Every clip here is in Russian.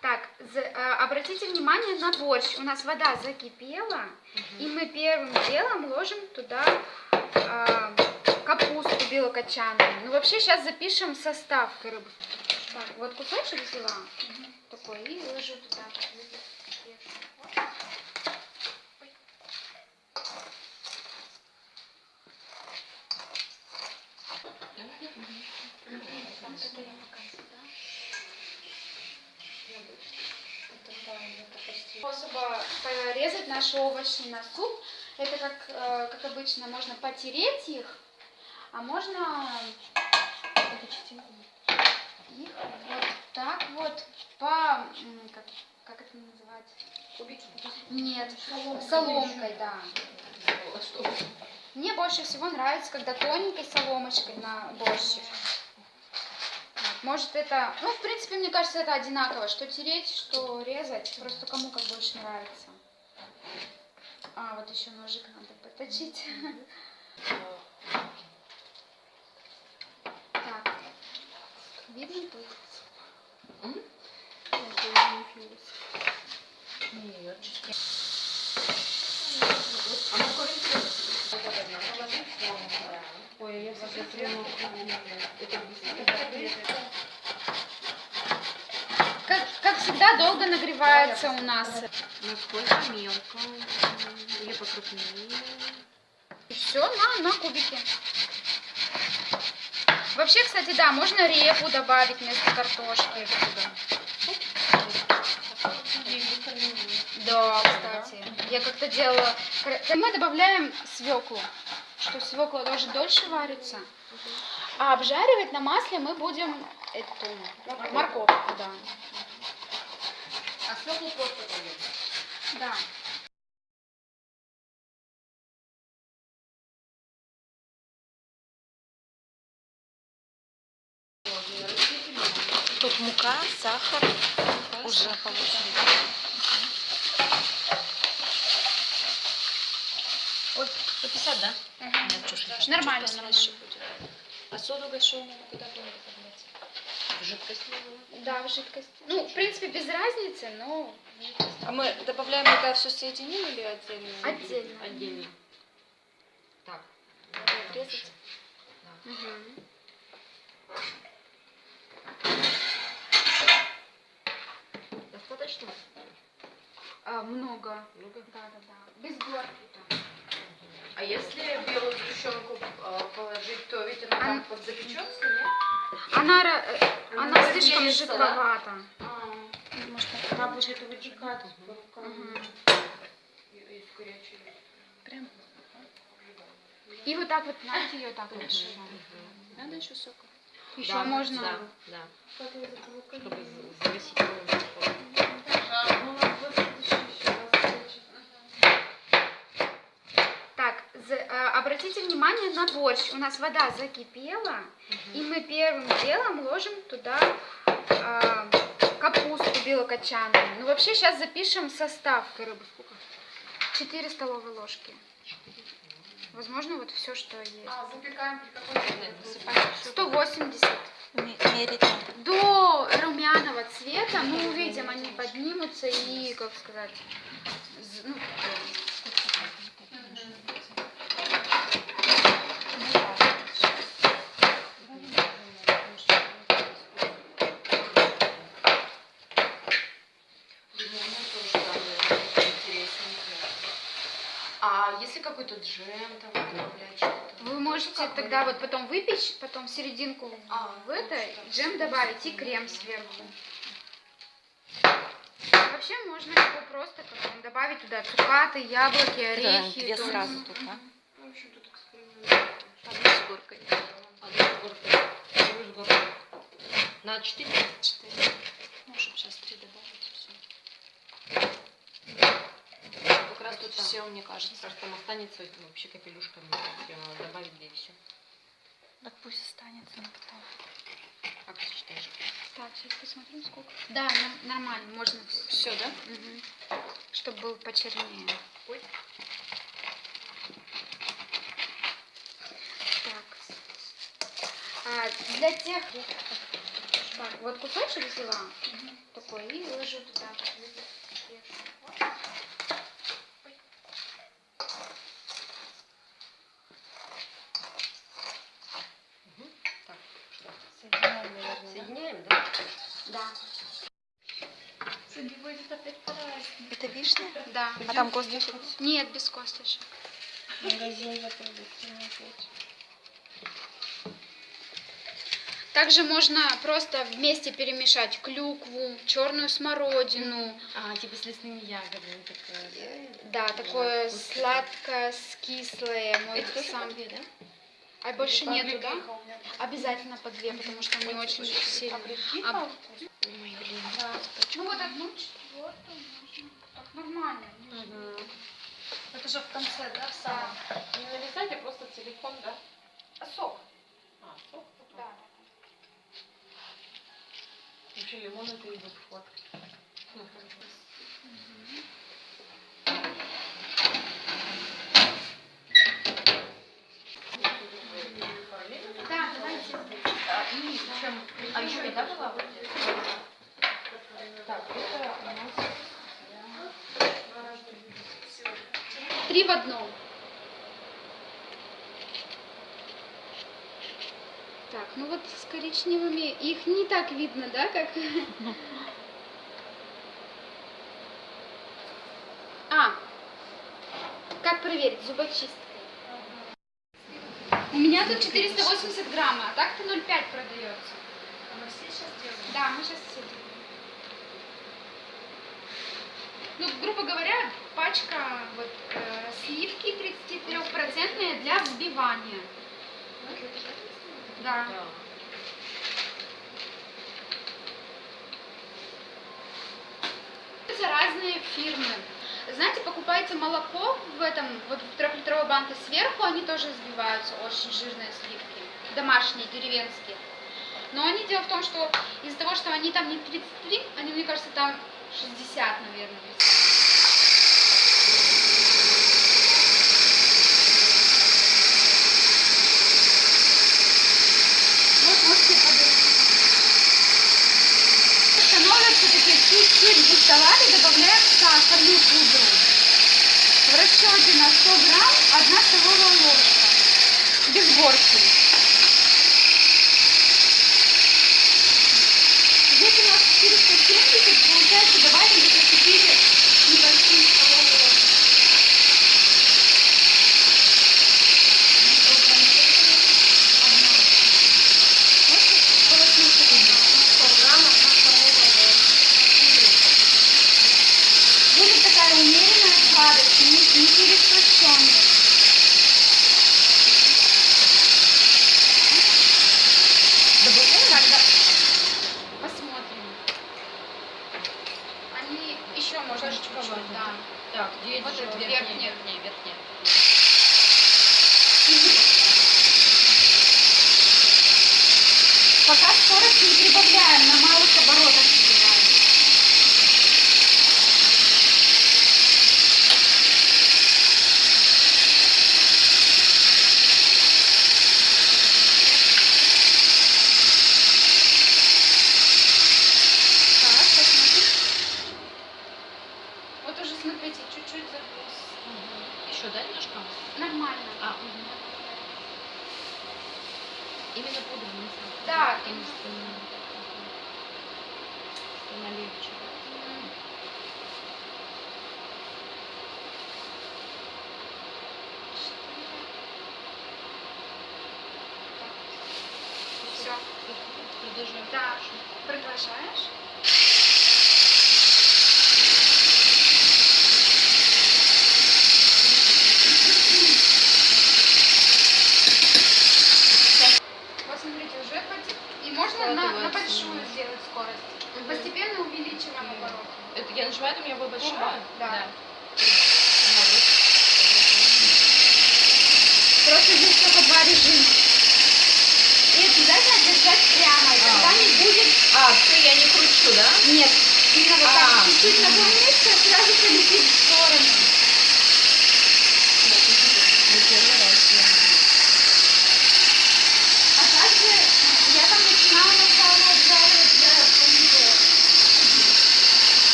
Так, за- э, обратите внимание на борщ. У нас вода закипела, и мы первым делом ложим туда э, капусту белокочанную. Ну, вообще, сейчас запишем состав рыбы. Так, вот кусочек взяла такой и ложу туда. Способа порезать наши овощи на суп, это как, э, как обычно, можно потереть их, а можно их вот так вот по, как, как это называть? Кубики. Нет, соломкой, да. А что? Мне больше всего нравится, когда тоненькой соломочкой на борщик. Может это, ну в принципе мне кажется это одинаково, что тереть, что резать, просто кому как больше нравится. А вот еще ножик надо поточить. Так, видно тут? Нет, чуть морковь Ой, я Как, как всегда, долго нагревается у нас. Насколько мелко? Или покрупнее? Все на, на кубики. Вообще, кстати, да, можно репу добавить вместо картошки. Да, кстати. Я как-то делала... Мы добавляем свеклу, что свекла тоже дольше варится. А обжаривать на масле мы будем эту морковку, да. А свеклу просто поем. Да. Тут мука, сахар уже положили. 150, да? Мгм. Нет, чушь Нормально, нормально. А соду гашеную куда будем добавлять? В жидкость? Да, в жидкость. Ну, в принципе, без разницы, но. А мы добавляем, когда все соединим или отдельно? Отдельно. Отдельно. Так. Надо отрезать. Мгм. Достаточно? А, много. Много. Да, да, да. Без горки. да. А если белую сгущенку э, положить, то ведь она там подзапечется, нет? Она, ра- э, Она она слишком пениться, да? жидковата. Может, Она будет вытекать по рукам. Горячей. прям И вот так вот, знаете, ее так вот надо еще сока. Еще Да, можно... Да, да. Чтобы за- загасить его. Так, за- э, обратите внимание на борщ. У нас вода закипела, и мы первым делом ложим туда э, капусту белокочанную. Ну, вообще, сейчас запишем состав рыбы. Сколько? 4 столовые ложки. Возможно, вот все, что есть. А, запекаем при какой 180. Мерить. До румяного цвета мы увидим, они поднимутся и, как сказать, ну, джем там добавлять что-то? вы можете тогда вот потом выпечь, потом серединку А, в это, вот что. джем добавить и крем сверху. Вообще можно его просто потом добавить туда цукаты, яблоки, орехи. две то сразу тут, а? Ну, в общем, тут эксперимент. Одну с горкой. Одну с горкой, другую с горкой. На 4? Четыре. Ну, чтобы сейчас три добавить. Все. Как раз тут все, мне кажется. Кажется, там останется вообще капелюшка. Надо добавить, да и все. Так пусть останется на потом. Как ты считаешь? Так, сейчас посмотрим сколько. Да, нор- нормально, можно Все, да? Чтобы был почернее. Ой. Так. А, для тех... Так, вот кусочек взяла. Такой рукой и ложу туда. вот, вешаю. Вот. Ой. Так, что? Соединяем, наверное, Соединяем, да? Да. будет опять по-разному. Это Да. А там косточек? Нет, без косточек. Магазин за продуктами опять. Также можно просто вместе перемешать клюкву, черную смородину. А, типа с лесными ягодами такое, Да, такое сладкое с кислое. Мой Это тоже сам. по две, да? А больше нету, да? Обязательно по две, потому что они очень сильно. А- Ой, блин. Да. Ну вот одну четвертую можно. Нормально. Это же в конце, да, в самом? Не нарезать, а просто целиком, да? А сок? А, сок? Да. Вообще лимон это идет вход. Да, давайте. И чем... А еще еда была? Так, это у нас... Три в одном. Так, ну вот с коричневыми их не так видно, да, как... А, как проверить зубочисткой? У меня тут 480 грамм, а так-то 0,5 продается. Мы все сейчас делаем. Да, мы сейчас все делаем. Ну, грубо говоря, пачка вот, э, сливки 33% для взбивания. Да. Это разные фирмы. Знаете, покупаете молоко в этом, вот в трехлитровой банке сверху, они тоже взбиваются, очень жирные сливки, домашние, деревенские. Но они, дело в том, что из-за того, что они там не 33, они, мне кажется, там 60, наверное. Становятся такие чуть-чуть густоватые, добавляем сахарную пудру. В расчете на 100 грамм 1 столовая ложка. Без горки.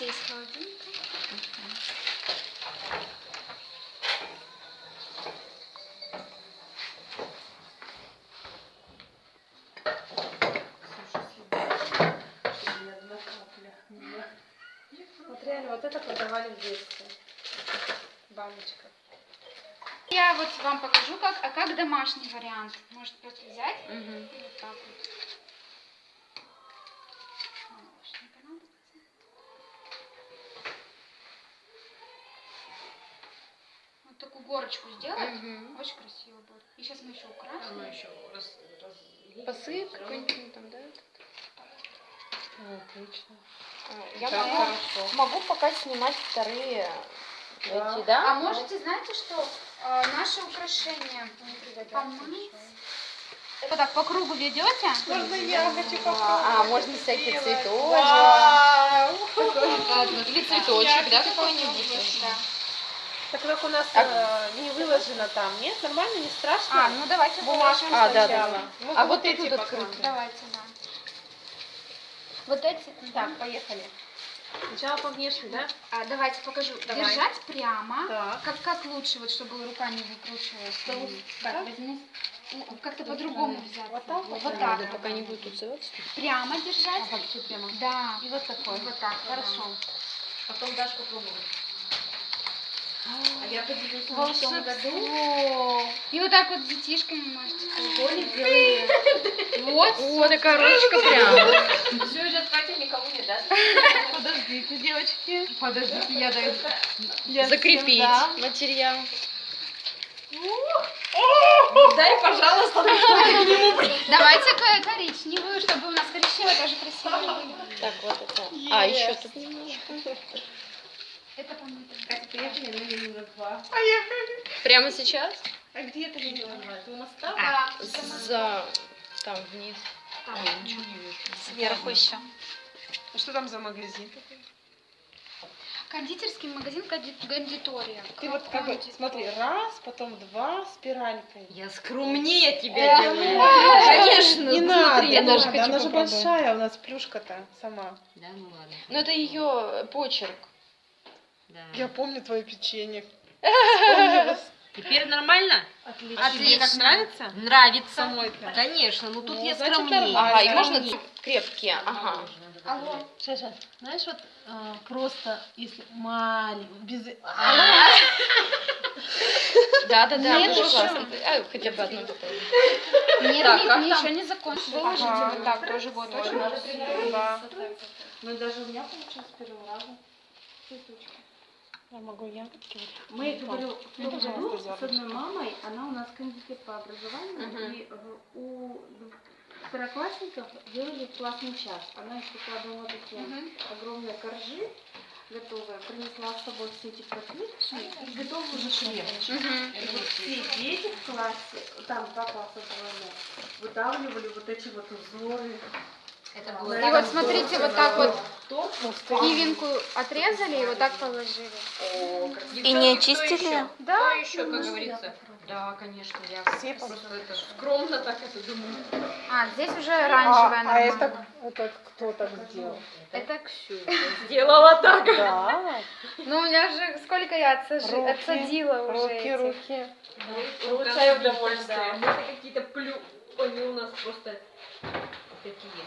Доставайте из холодильника. Вот реально, вот это продавали в детстве. Баночка. Я вот вам покажу, как, а как домашний вариант. Может просто взять и вот так вот. Горочку сделать. Очень красиво будет. И сейчас мы еще украсим. Посыпь какой-нибудь там, да? Отлично. Я Так могу, хорошо. могу пока снимать вторые Да. эти, да? А можете, знаете, что э, наши украшения помыть? Вот так по кругу ведете. Можно я хочу А, можно всякие цветочки. Вау! Или цветочек, да, какой-нибудь? Да. Так как у нас А- э, не выложено там, нет? Нормально, не страшно? А, ну давайте Бумажку. А, да, да, сначала. да. Мы А вот эти вот пока. открыто. Давайте, да. Вот эти. Так, поехали. Сначала по внешне, да? А, давайте покажу. Давай. Держать прямо. Так. Как, как лучше, вот чтобы рука не выкручивалась. Так, возьму. Ну, Как-то по-другому взять. Вот так вот? Вот Надо, так. пока не будет уцелаться. Прямо держать. вообще прямо. Да. И вот такой. Вот так. Хорошо. Потом дашь попробовать. А я поделюсь в том году. И вот так вот с детишками можете. Вот. О, такая ручка прям. Все, сейчас Катя никому не даст. Подождите, девочки. Подождите, я даю. Я Закрепить материал. Дай, пожалуйста. Давайте ко- коричневую, чтобы у нас коричневая тоже красивая. Так, вот это. А, еще тут немножко. Это помыто. Приехали на минус два. Прямо сейчас? А где это минус два? Это у нас там? Да. За... Там, вниз. Там. Ой, ничего не видно. Сверху еще. А что там за магазин такой? Кондитерский магазин конди- кондитория. Ты вот как бы, смотри, раз, потом два, спиралькой. Я скромнее тебя делаю. Конечно, Не ну, надо, я даже надо, хочу она же большая у нас плюшка-то сама. Да, ну ладно. Ну, это ее почерк. Да. Я помню твое печенье. Теперь нормально? Отлично. А тебе как нравится? Нравится. Самой-то. Конечно, ну тут Ну, я скромнее. Ага, и да. можно крепкие, ага. Алло. Сейчас, сейчас. Знаешь, вот э, просто если маленький, без... Да, да, да, Нет, тоже классно. А, хотя бы одну попробуй. Нет, Так, нет, там? еще не закончили. Выложите вот так, тоже будет очень Да. Ну даже у меня получилось с первого раза. Я могу ягодки вот. Мы, говорю, в том году с одной мамой, она у нас кондитер по образованию, Мгм. и у второклассников делали классный час. Она их выкладывала такие огромные коржи, готовые, принесла с собой все эти котлетки и готовы уже шлем. И вот все дети в классе, там два класса было, выдавливали вот эти вот узоры. Это было И вот смотрите, вот так вот Торт, кивинку отрезали и вот так положили. И не очистили? Да. еще, как говорится? Да, конечно, я Все просто это скромно так это думаю. А, здесь уже оранжевая А, а нормально. это, это кто так сделал? Это Ксю. Сделала так. Да. Ну, у меня же сколько я отсажи- Руки, отсадила уже Руки, этих. руки. Получаю удовольствие. Мы какие-то плю... Они у нас просто такие.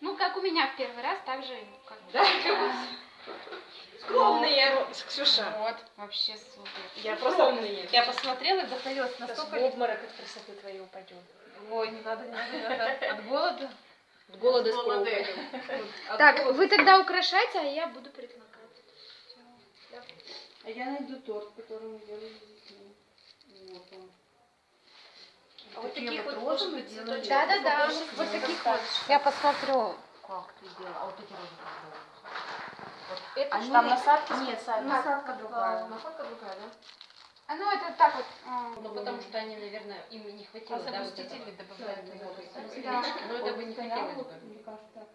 Ну, как у меня в первый раз, так же как бы. Да? Скромные. Ксюша, Вот, вообще супер. я просто я посмотрела и вдохновилась настолько. в обморок от красоты твоей упадем. Ой, не надо, не надо, не надо. От голода. От голода с голода. пробой. От Так, вы тогда украшайте, а я буду предлагать. А я найду торт, который мы делали с детьми. Вот он. А вот Такие таких вот может быть делали. цветочек? Да-да-да, Цветочек вот таких вот. Я посмотрю. Как ты делала? А вот эти розы как делала? Это Они-? Там насадка? Нет, Насадка насадка другая. Насадка другая, да? А ну это так вот. а, Ну, потому что они, наверное, им не хватило, да, вот этого. добавляют Да. Ну, это бы не хотелось бы. Мне кажется,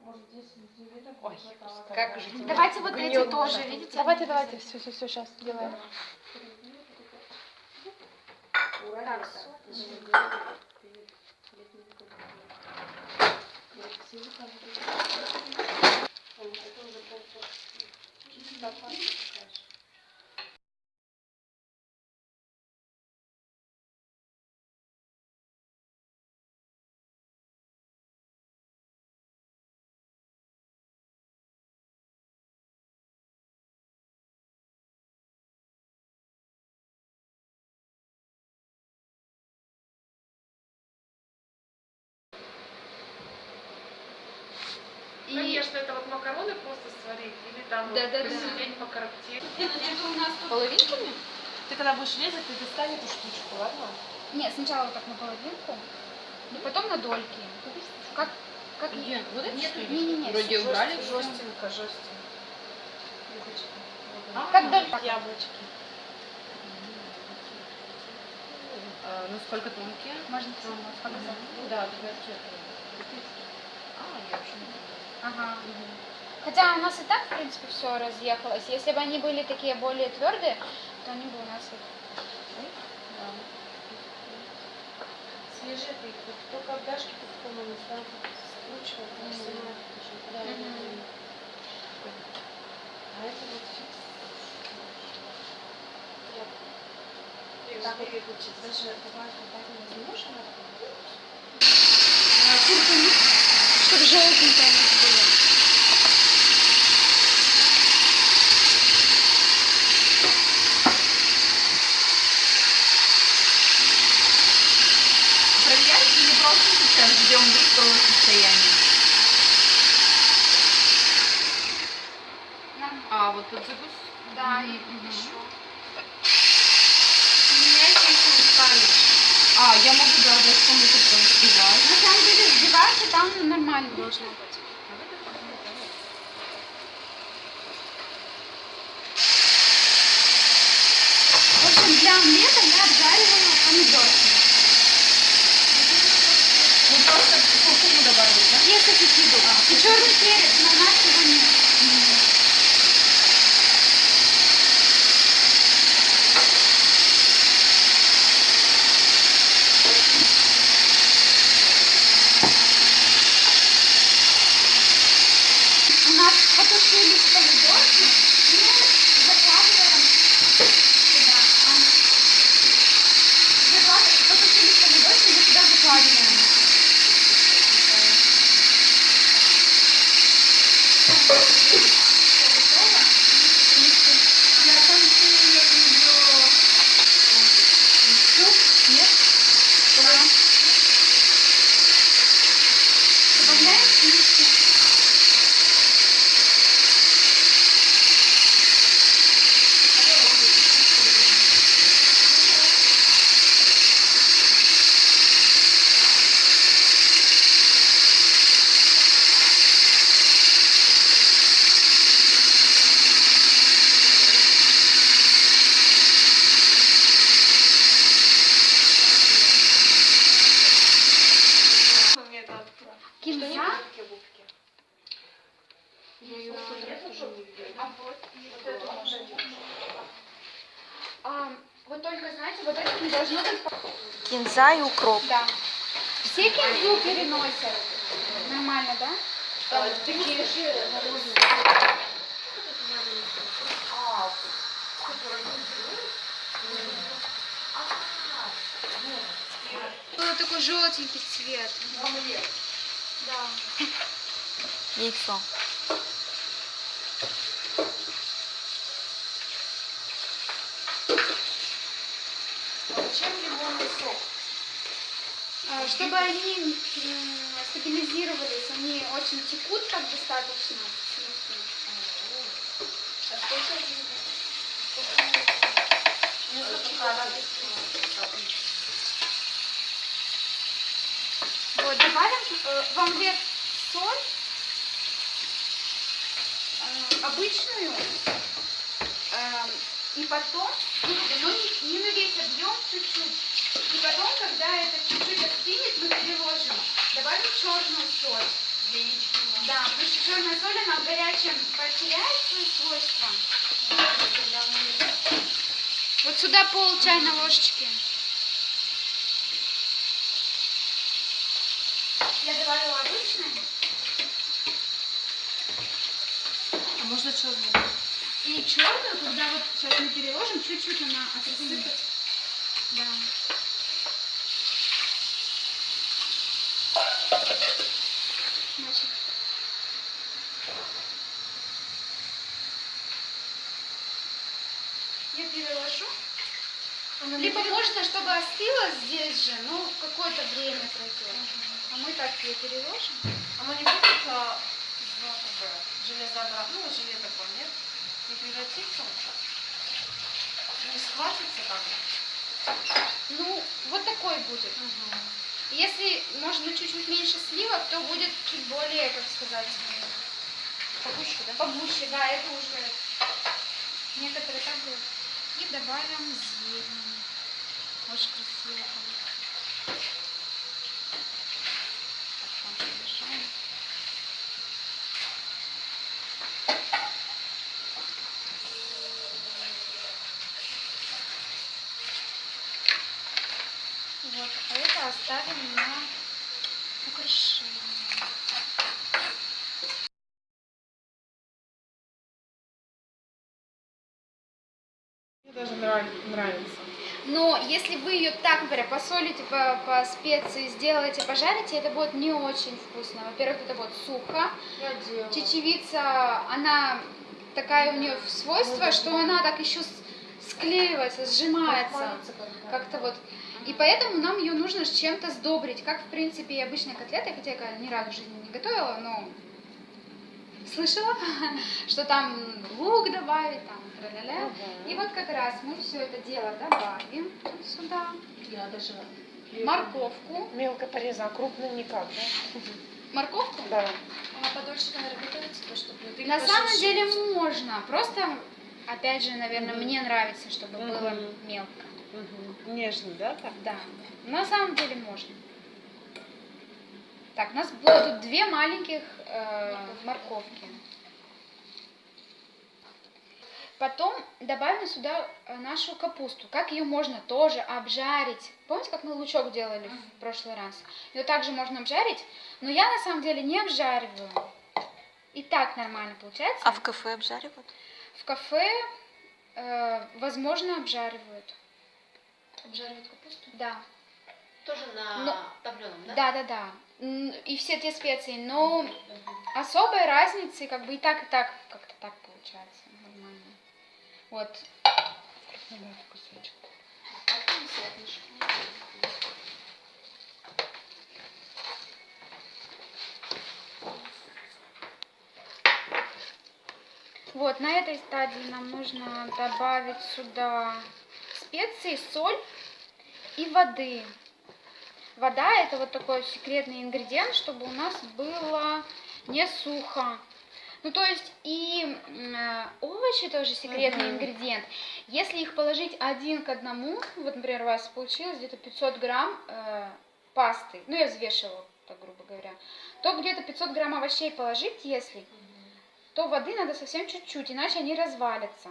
может здесь не видно. Ой, как же Давайте вот эти тоже, видите? Давайте, давайте, все, все, все, сейчас делаем. Так, Ура, это. Языка вот это. Ой, это уже полтора. Чисто пальцы такая же. И Конечно, это вот макароны просто там вот посидеть, покоробтеть. это у нас тут... Половинками? Ты когда будешь резать, ты достань эту штучку, ладно? Нет, сначала вот так на половинку, и потом на дольки. Как... как... Нет, вот это что ли? Не-не-не. Вроде убрали. Жестенько, жестенько. А, Как долька. Яблочки. А, ну сколько тонкие? Можно показать. Да, давайте. А, я вообще не знаю. Ага. Хотя у нас и так, в принципе, все разъехалось. Если бы они были такие более твердые, то они бы у нас их... Свежие ты, вот только обдашки по-такому не станут скручивать, не снимать. Да, А это вот фикс. Так вот даже добавить добавить не можешь, Чтобы желтенькое у нас было. Проверяете или просто сейчас, где он в готовом состоянии? Нам- А, вот тут запуск. Да, Мгм, и мгм. еще. Меняйте их руками. А, я могу, да, дать кому-то там сбивать. На самом деле взбиваться там нормально должно быть. В общем, для омлета я обжаривала помидорки. Ну, просто куркуму добавить, да? Если кипиду. И черный перец, но у нас его нет. У нас потушились помидорки, и мы закладываем сюда. А, закладываем- Потушились помидорки, мы сюда закладываем. Я там ее суп, нет? Да. Добавляем сливки. Кинза. Я ее в тот раз уже не видела. А вот, вот это можно. А, вот только, знаете, вот это не должно быть... Кинза и укроп. Да. Все кинзу переносят. Нормально, да? Там такие же мороженые. Был такой желтенький цвет. Да. Яйцо. Чем лимонный сок? А, Чтобы они стабилизировались, они очень текут так достаточно. Вот, добавим э, в омлет соль, э, обычную, э, и потом, ну, на весь объем, чуть-чуть. И потом, когда это чуть-чуть остынет, мы переложим. Добавим черную соль. Да, потому что черная соль, она в горячем потеряет свои свойства. Вот сюда пол чайной ложечки. Я добавила обычный. Можно черный. И черную, когда вот сейчас мы переложим, чуть-чуть она осыпет. Да. Значит, я переложу. Либо можно, чтобы остыло здесь же, но какое-то время пройдет. А мы так ее переложим. Оно не будет а, в как бы, железообразно, ну, желе такое, нет? Не превратится? Не схватится как бы? Ну, вот такой будет. Если, может быть, чуть-чуть меньше сливок, то будет чуть более, как сказать, Погуще, да? погуще. Да, это уже некоторые так делают. И добавим зелень. Очень красиво будет. Вот, а это оставим на украшение. Мне даже нрав- нравится. Но если вы ее так, например, посолите по, по специи, сделаете, пожарите, это будет не очень вкусно. Во-первых, это будет сухо. Чечевица, она такая у нее свойство, что она так еще склеивается, сжимается. Как-то вот. И поэтому нам ее нужно с чем-то сдобрить. Как, в принципе, и обычные котлеты, хотя я ни разу в жизни не готовила, но слышала, что там лук добавить, там, тра-ля-ля. И вот как раз мы все это дело добавим сюда. Я даже... Морковку. Мелко порезано, а крупно никак, да? Морковку? Да. Она подольше, наверное, готовится, то, чтобы... ты На самом деле можно. Просто, опять же, наверное, мне нравится, чтобы было мелко. Нежно, да, так? Да, на самом деле можно. Так, у нас будут две маленьких морковки. Потом добавим сюда э, нашу капусту. Как ее можно тоже обжарить? Помните, как мы лучок делали в прошлый раз? Ее также можно обжарить, но я на самом деле не обжариваю. И так нормально получается. А в кафе обжаривают? В кафе, э, возможно, обжаривают. Обжаривать капусту? Да. Тоже на Но- топленом, да? Да, да, да. И все те специи, но особой разницы как бы и так, и так как-то так получается нормально. Вот. Вот, на этой стадии нам нужно добавить сюда специи, соль и воды. Вода это вот такой секретный ингредиент, чтобы у нас было не сухо. Ну, то есть и э, овощи тоже секретный Мгм. ингредиент. Если их положить один к одному, вот, например, у вас получилось где-то 500 грамм э, пасты, ну, я взвешивала, так грубо говоря, то где-то 500 грамм овощей положить, если, то воды надо совсем чуть-чуть, иначе они развалятся.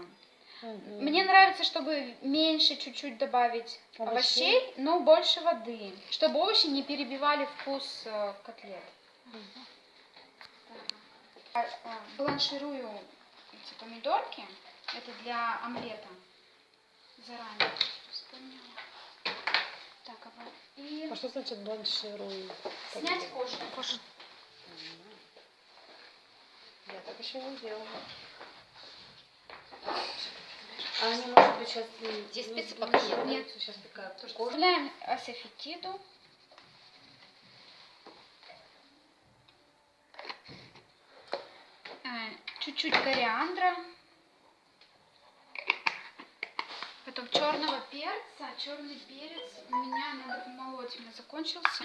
Мне нравится, чтобы меньше чуть-чуть добавить овощей, Овощей? но больше воды, чтобы овощи не перебивали вкус э, котлет. А, а, Бланширую эти помидорки, это для омлета. Заранее вспомнила. Так, а и А что значит бланшируем? снять кожу. Я так еще не делала. А они, может быть, сейчас... Здесь ну, специи ну, пока нет, нет, да? нет. Сейчас такая кожа. Добавляем асафетиду. А, Чуть-чуть кориандра. Потом черного перца. Черный перец у меня надо у меня закончился.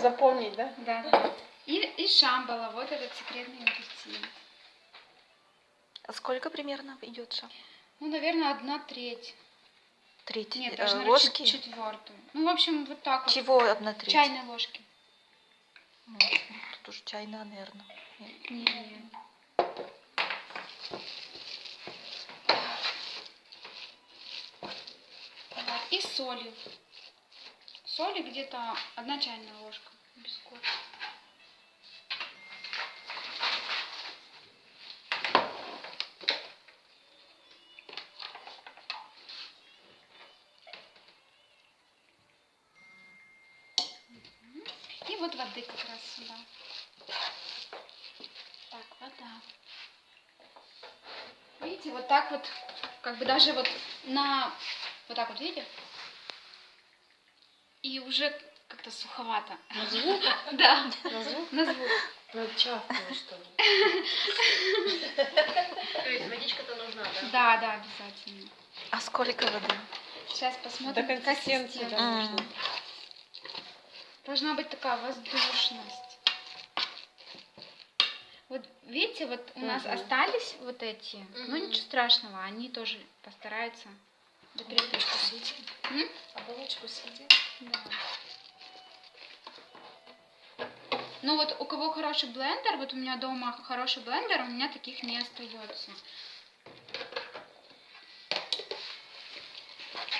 Запомнить, да? Да. И, и шамбала, вот этот секретный ингредиент. А сколько примерно идет шаг? Ну, наверное, одна треть. Треть Нет, э, даже наверное, ложки? чет- четвертую. Ну, в общем, вот так вот. Чего одна треть? Чайной ложки. Ну, тут уже чайная, наверное. Нет. Вот, И соли. Соли где-то одна чайная ложка. Без кофе. воды как раз сюда. Так, вода. Видите, вот так вот, как бы даже вот на... Вот так вот, видите? И уже как-то суховато. На звук? Да, На звук? на звук. Чавкало, что ли. То есть водичка-то нужна, да? Да, да, обязательно. А сколько воды? Сейчас посмотрим. Да. М. Должна быть такая воздушность. Видите, вот у нас Мгм. остались вот эти, ну Мгм. ничего страшного, они тоже постараются до перепитка. М? Оболочку съедим. Да. Ну вот у кого хороший блендер, вот у меня дома хороший блендер, у меня таких не остается.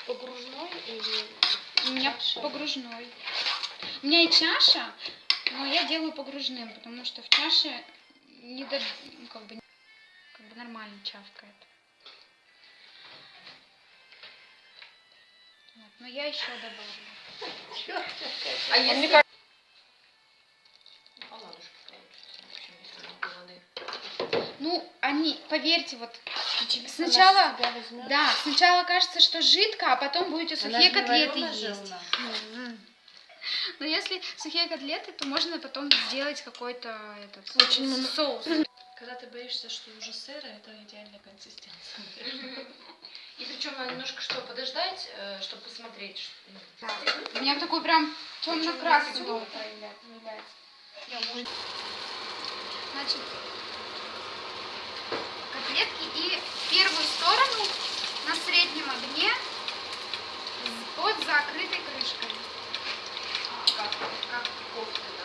Погружной или... У меня Чаша? погружной. У меня и чаша, но я делаю погружным, потому что в чаше не до... ну, как бы, как бы нормально чавкает. Вот, но я еще добавлю. А если... как... Общем, если. Ну, они, поверьте, вот сначала, да, сначала кажется, что жидко, а потом будете сухие котлеты есть. Но если сухие котлеты, то можно потом сделать какой-то этот Очень соус. Когда ты боишься, что уже сырое, это идеальная консистенция. И причем надо немножко что, подождать, э, чтобы посмотреть, что... Да. У меня такой прям темно-красный дом появляется. Значит, котлетки и первую сторону на среднем огне под закрытой крышкой. Как, как кофта, да?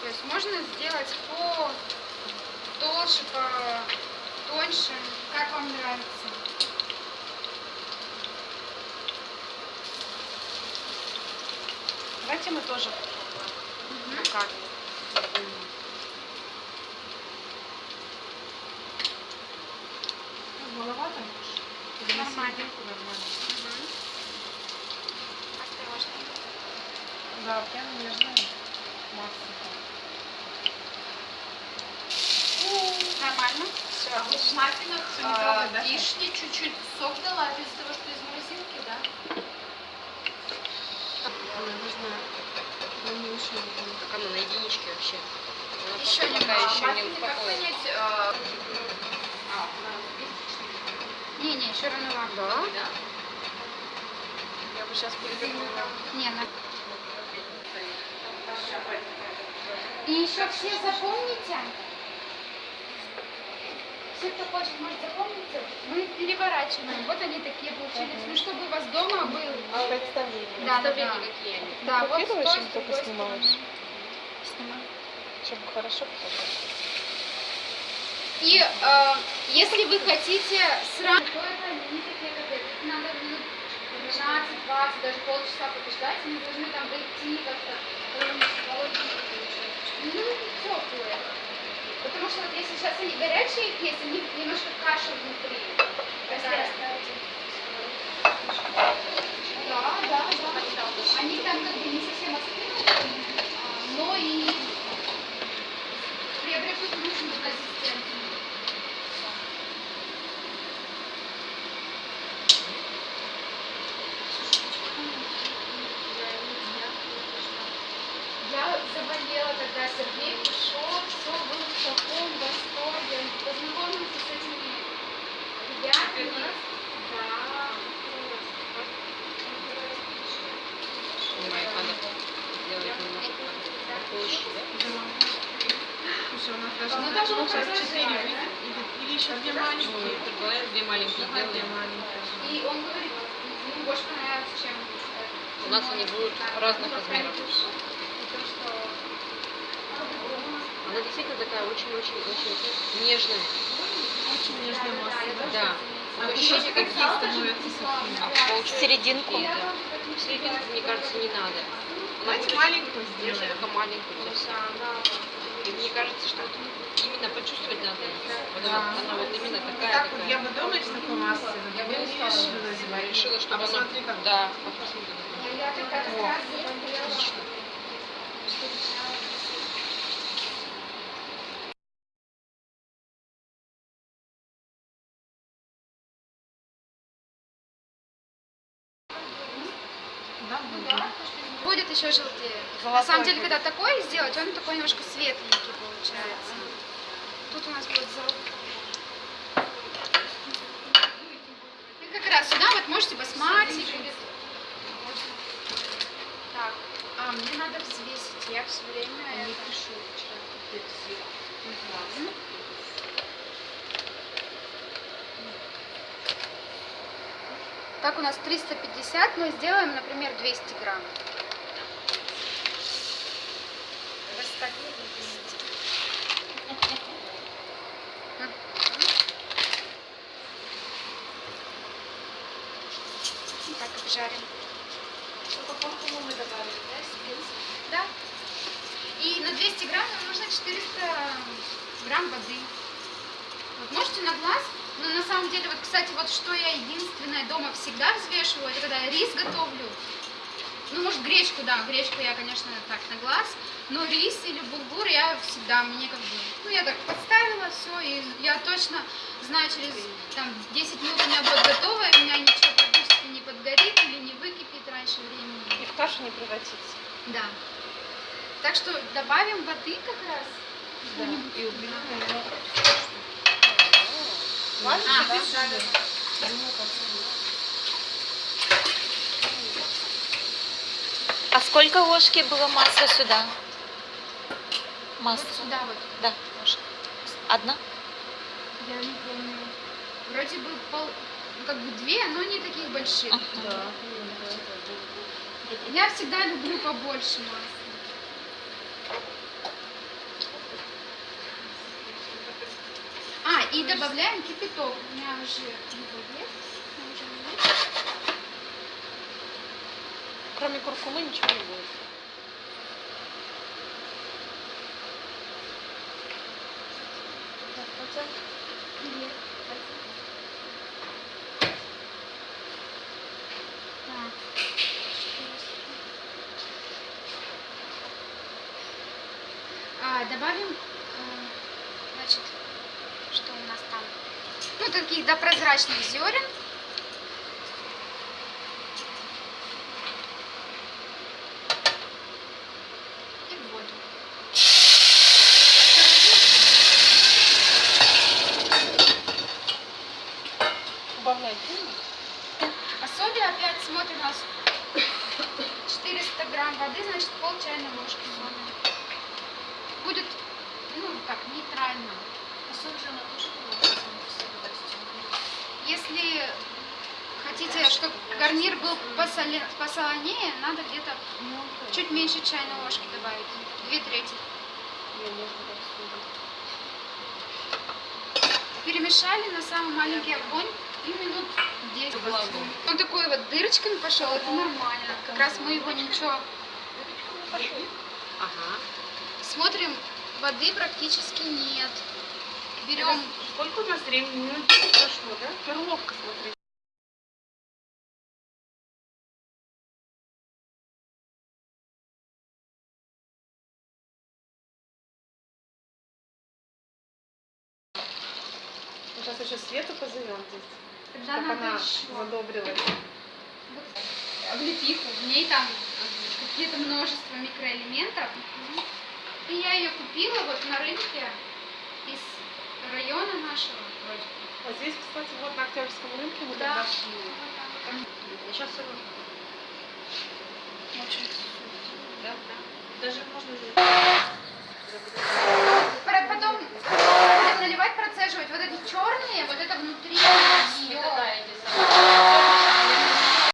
То есть можно сделать по толще, по тоньше, как вам нравится. Давайте мы тоже Мгм. покажем. Маловато? Нормально. нормально? Мгм. Да, прям нежно. Максимум. Нормально. Все. А вот в маффинах не трогай, да? вишни чуть-чуть сок дала из-за того, что из морозилки, да? Она нужна. Она не очень Как она на единичке вообще? Она Еще пока немного. еще не как успокоилась. понять? э, Не-не, еще рановато. Да? да? Я бы сейчас перевернула. Не, на... И еще все запомните, все, кто хочет, может запомнить, мы переворачиваем. Вот они такие получились. Ну, чтобы у вас дома был. Представление. Да, да, да. Представление, какие они. Да, вот с Фотографируешь той, или с только снимаешь? Снимаю. Чтобы хорошо показать. И э, если вы хотите сразу, то это не такие котлеты. Их надо минут 15, 20, даже полчаса подождать. Они должны там дойти как-то теплые. Потому что вот если сейчас они горячие есть, они немножко каша внутри. Да, да, да. Они там как бы не совсем остынут, а, но и приобретут нужную консистенцию. Я заболела тогда, Сергей пришел, все был в таком восторге. Познакомился с этими ребятами. Да. Ну, даже вот сейчас четыре. Или, еще две Ну, маленькие. предполагаем, две маленькие сделаем. маленькие. И он говорит, ему больше понравилось, чем... э, У нас они будут разных ну, размеров. Она действительно такая очень-очень-очень нежная. Очень нежная масса. Да. А Ощущение, как какие становятся сухими. А полчаса Серединку. и это. Серединку, мне кажется, не надо. Она Давайте маленькую сделаем. только маленькую совсем. И мне кажется, что вот именно почувствовать надо. Вот Да. она, она вот именно такая. Так вот я бы дома из такой массы, я бы не решила решила, что А она... посмотри, как Да, посмотри. Как О. смотрела. Будет. еще желтее. На Золотой самом деле, будет. когда такой сделать, он такой немножко светленький получается. Тут у нас будет золотой. И как раз сюда вот можете или- Так, а мне надо взвесить. Я все время это... Мгм. Так, у нас 350, мы сделаем, например, 200 грамм. Так, обжарим. Да. И на 200 грамм нам нужно 400 грамм воды. Вот можете на глаз, но на самом деле, вот, кстати, вот что я единственное дома всегда взвешиваю, это когда я рис готовлю. Ну, может, гречку, да, гречку я, конечно, так на глаз, но рис или булгур я всегда, мне как бы, ну, я так подставила все, и я точно знаю, через там 10 минут у меня будет готово, и у меня ничего практически не подгорит или не выкипит раньше времени. И в кашу не превратится. Да. Так что добавим воды как раз. Да. И уберем А, да? А сколько ложки было масла сюда? Масло. Вот сюда вот. Да, ложка. Одна? Я не помню. Вроде бы пол, как бы две, но не таких больших. Да. Я всегда люблю побольше масла. А, и добавляем кипяток. У меня уже его есть. Кроме куркумы ничего не будет. А, добавим, э, значит, что у нас там? Ну, таких до прозрачных зерен. И воду. Убавлять. А соли опять смотрим у нас 400 грамм воды, значит пол чайной ложки соли. Будет, ну, так, нейтрально. А соль же она тоже была Если хотите, чтобы гарнир был посоле- посолонее, надо где-то чуть меньше чайной ложки добавить. Две трети. Перемешали на самый маленький огонь и минут 10. Он такой вот дырочками пошел, это нормально. Как раз мы его ничего... Ага. Смотрим, воды практически нет. Берем Сколько у нас времени? Минут 10 прошло, да? Перловка, смотри. Сейчас еще Свету позовем здесь, Тогда чтобы надо она еще. Задобрилась. облепиху. В ней там какие-то множество микроэлементов. И я ее купила вот на рынке из района нашего вроде. Вот здесь, кстати, вот на Октябрьском рынке мы Да. тогда шли. Я сейчас все равно. Очень Да, да. Даже можно Потом будем наливать, отслеживать вот эти черные, вот это внутри. Все.